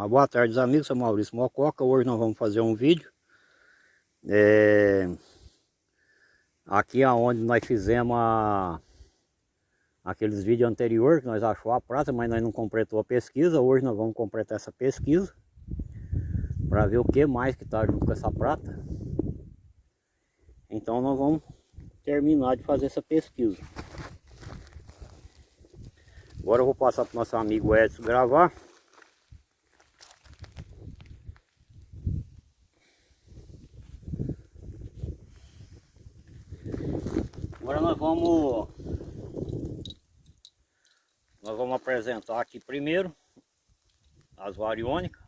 Uma boa tarde, amigos. Sou Maurício Mococa. Hoje nós vamos fazer um vídeo. É... Aqui aonde nós fizemos a... aqueles vídeos anteriores que nós achou a prata, mas nós não completou a pesquisa. Hoje nós vamos completar essa pesquisa para ver o que mais que está junto com essa prata. Então nós vamos terminar de fazer essa pesquisa. Agora eu vou passar para o nosso amigo Edson gravar. Vamos nós vamos apresentar aqui primeiro as variônicas.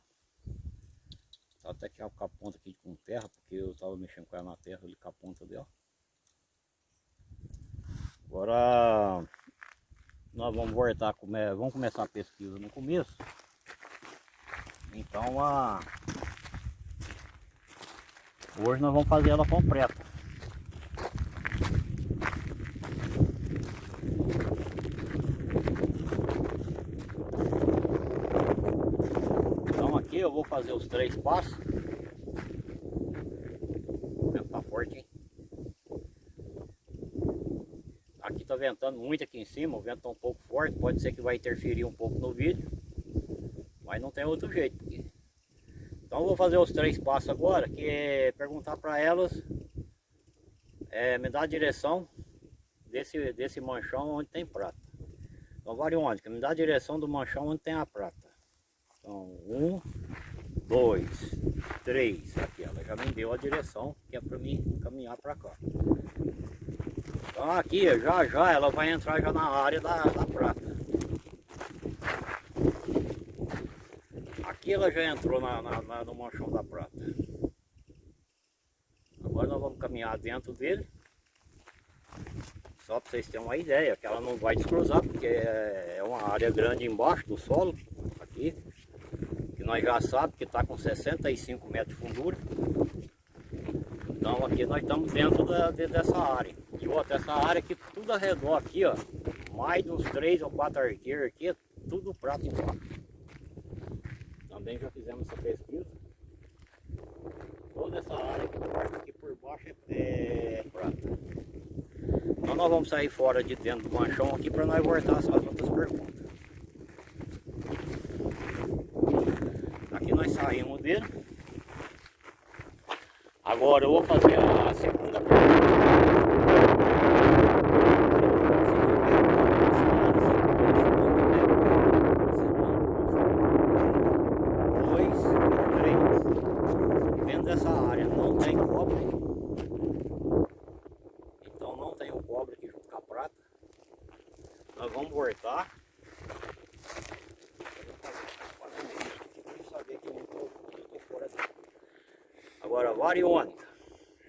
Até que com a ponta aqui com terra, porque eu estava mexendo com ela na terra ali com a ponta dela. Agora nós vamos voltar, vamos começar a pesquisa no começo. Então a hoje nós vamos fazer ela completa. Eu vou fazer os três passos. Tá forte, hein? Aqui tá ventando muito aqui em cima, o vento tá um pouco forte, pode ser que vai interferir um pouco no vídeo. Mas não tem outro jeito. Então eu vou fazer os três passos agora, que é perguntar para elas, é, me dar a direção desse, desse manchão onde tem prata. Então variônica, me dá a direção do manchão onde tem a prata. Então, um, dois, três. Aqui ela já me deu a direção que é para mim caminhar para cá. Então aqui já já ela vai entrar já na área da, da prata. Aqui ela já entrou na, na, na, no manchão da prata. Agora nós vamos caminhar dentro dele. Só para vocês terem uma ideia, que ela não vai descruzar, porque é, é uma área grande embaixo do solo, nós já sabemos que está com 65 metros de fundura. Então aqui nós estamos dentro da, de, dessa área. E outra, essa área aqui, tudo ao redor aqui, ó, mais uns 3 ou 4 arqueiros aqui, tudo prato embaixo. Também já fizemos essa pesquisa. Toda essa área aqui, aqui por baixo é, é prata. Então nós vamos sair fora de dentro do manchão aqui para nós voltar às outras perguntas. Nós saímos dele. Agora eu vou fazer a segunda pergunta. dessa área não tem cobre então não tem o cobre aqui junto com a prata nós vamos voltar Agora, variônica.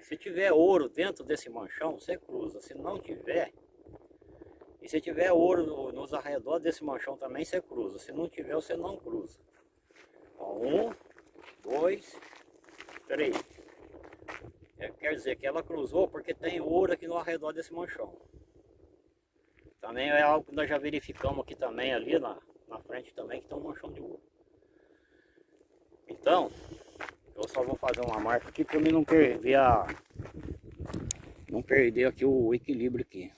Se tiver ouro dentro desse manchão, você cruza. Se não tiver, e se tiver ouro nos arredores desse manchão também, você cruza. Se não tiver, você não cruza. Um, dois, três. É, quer dizer que ela cruzou porque tem ouro aqui no arredor desse manchão. Também é algo que nós já verificamos aqui também, ali na, na frente também, que tem um manchão de ouro. Então, eu só vou fazer uma marca aqui para mim não perder a... Não perder aqui o equilíbrio aqui.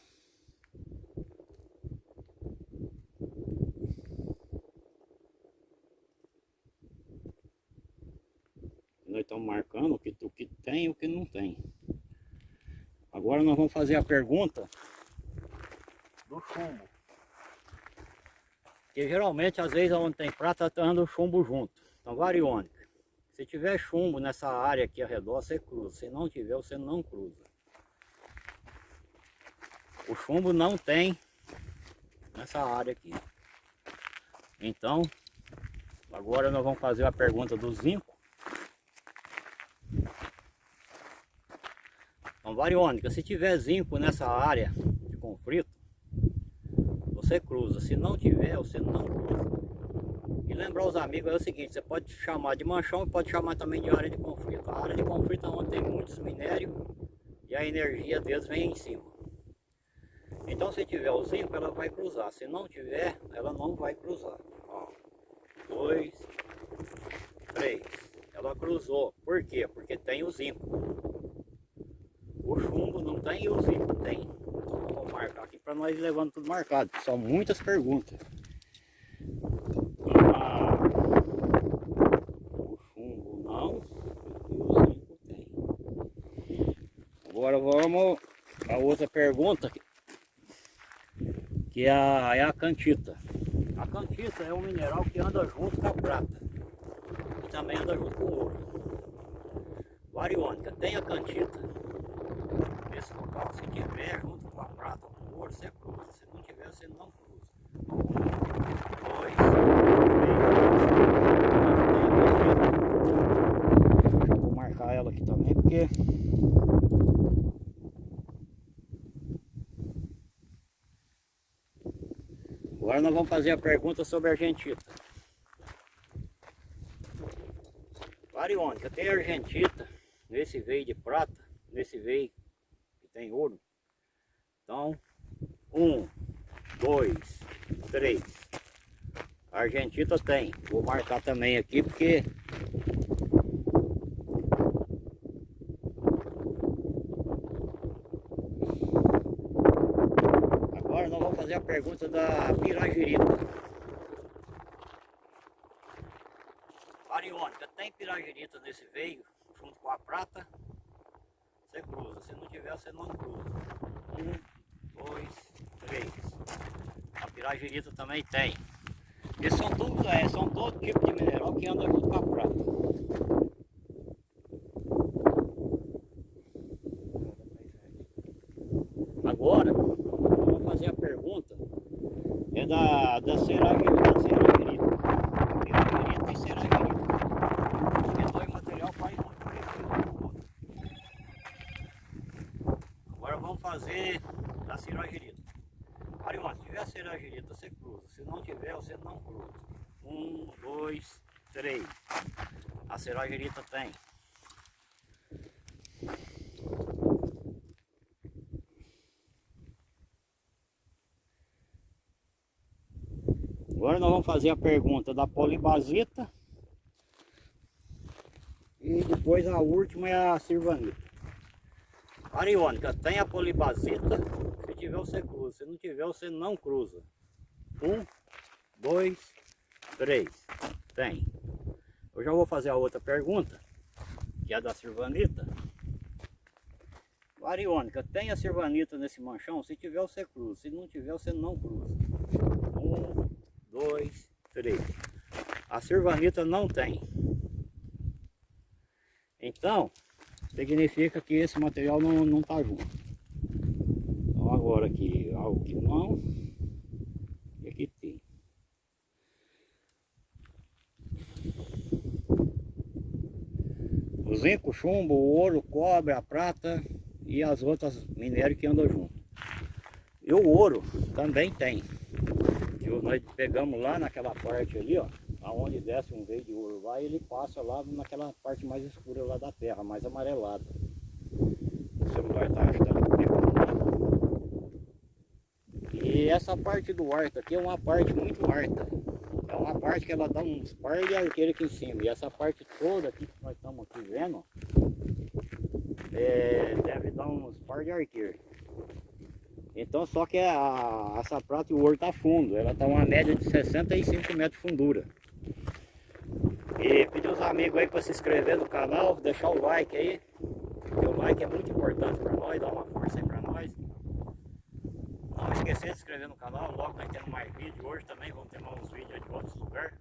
Nós estamos marcando o que, o que tem e o que não tem. Agora nós vamos fazer a pergunta do chumbo. Porque geralmente, às vezes, onde tem prata, tá anda o chumbo junto. Então, variônica. Se tiver chumbo nessa área aqui ao redor, você cruza. Se não tiver, você não cruza. O chumbo não tem nessa área aqui. Então, agora nós vamos fazer a pergunta do zinco. Então, variônica, se tiver zinco nessa área de conflito, você cruza. Se não tiver, você não cruza lembrar os amigos é o seguinte, você pode chamar de manchão e pode chamar também de área de conflito. A área de conflito é onde tem muitos minérios e a energia deles vem em cima. Então se tiver o zinco, ela vai cruzar. Se não tiver, ela não vai cruzar. Ó, dois, três. Ela cruzou. Por quê? Porque tem o zinco. O chumbo não tem e o zinco tem. Então vou marcar aqui para nós levando tudo marcado. São muitas perguntas. Ah, o chumbo não e o zinco tem. A outra pergunta que é a, é a cantita. A cantita é um mineral que anda junto com a prata e também anda junto com o ouro. Variônica tem a cantita. Nesse local, se tiver junto com a prata com o ouro, você cruza. Se não tiver, você não cruza. Vou marcar ela aqui também, porque Agora nós vamos fazer a pergunta sobre a argentita. Variônica, tem argentita nesse veio de prata, nesse veio que tem ouro. Então, um, dois, três. A argentita tem. Vou marcar também aqui porque fazer a pergunta da piragirita. Ariônica, tem piragirita nesse veio, junto com a prata? Você cruza. Se não tiver, você não cruza. Um, dois, três. A piragirita também tem. Esses são todos, é, são todo tipo de mineral que anda junto com a prata. Agora, fazer a pergunta é da, da Seragerita. Seragerita. Piragerita e Seragerita. Porque dois material faz muito parecido Agora vamos fazer da Seragerita. Arion, se tiver Seragerita, você cruza. Se não tiver, você não cruza. Um, dois, três. A Seragerita tem. Agora nós vamos fazer a pergunta da polibasita. E depois a última é a sirvanita. Ariônica, tem a polibasita. Se tiver você cruza, se não tiver você não cruza. Um, dois, três. Tem. Eu já vou fazer a outra pergunta, que é da sirvanita. Ariônica, tem a sirvanita nesse manchão? Se tiver você cruza, se não tiver você não cruza. Um, dois, três. A sirvanita não tem. Então, significa que esse material não, não tá junto. Então agora aqui, algo que não, e aqui tem. O zinco, chumbo, o ouro, cobre, a prata e as outras minérios que andam junto. E o ouro também tem nós pegamos lá naquela parte ali, ó, aonde desce um veio de e ele passa lá naquela parte mais escura lá da terra, mais amarelada. O celular tá ajudando pegando. E essa parte do arco aqui é uma parte muito alta. É uma parte que ela dá uns par de arqueiro aqui em cima. E essa parte toda aqui que nós estamos aqui vendo, é, deve dar uns par de arqueiro. Então só que a, essa prata e o ouro está fundo, ela está uma média de 65 metros de fundura. E pedir os amigos aí para se inscrever no canal, deixar o like aí. Porque o like é muito importante para nós, dá uma força aí para nós. Não esquecer de se inscrever no canal, logo nós temos mais vídeos. Hoje também vamos ter mais uns vídeos de outros lugares.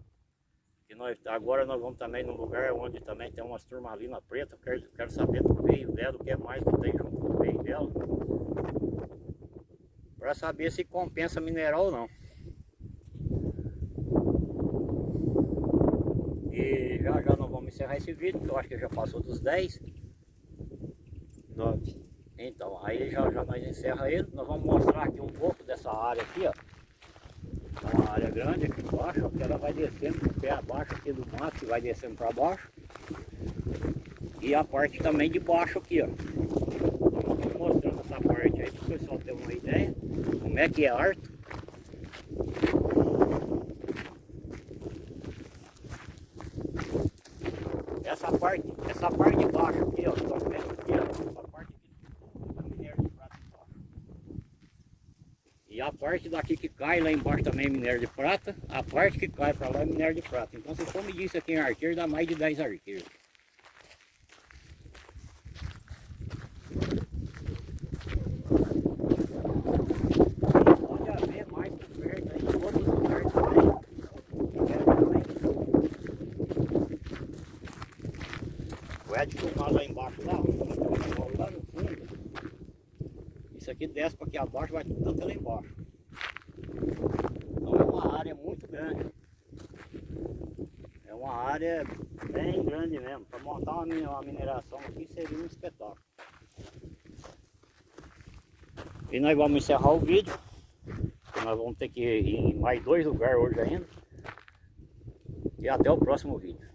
Nós, agora nós vamos também num lugar onde também tem umas turmalinas preta. Quero, quero saber do veio dela, o que é mais que tem junto com o veio dela para saber se compensa mineral ou não. E já já nós vamos encerrar esse vídeo, que eu acho que já passou dos 10. 9. Então, aí já, já nós encerra ele. Nós vamos mostrar aqui um pouco dessa área aqui, ó. É uma área grande aqui embaixo, que ela vai descendo pé abaixo aqui do mato, que vai descendo para baixo. E a parte também de baixo aqui, ó. Vamos mostrando essa parte aí para o pessoal ter uma ideia como é que é harto. parte, essa parte de baixo aqui, ó, estão vendo aqui, ó, essa parte aqui, é minério de prata embaixo. E a parte daqui que cai lá embaixo também é minério de prata, a parte que cai para lá é minério de prata. Então se for medir isso aqui em arqueiro, dá mais de 10 arqueiros. Pode haver mais por perto aí, em outros lugares também. Quero também. Ed filmar lá embaixo lá, lá no fundo. Isso aqui desce para aqui abaixo, vai tudo até lá embaixo. Então é uma área muito grande. É uma área bem grande mesmo. Para montar uma uma mineração aqui seria um espetáculo. E nós vamos encerrar o vídeo. Nós vamos ter que ir em mais dois lugares hoje ainda. E até o próximo vídeo.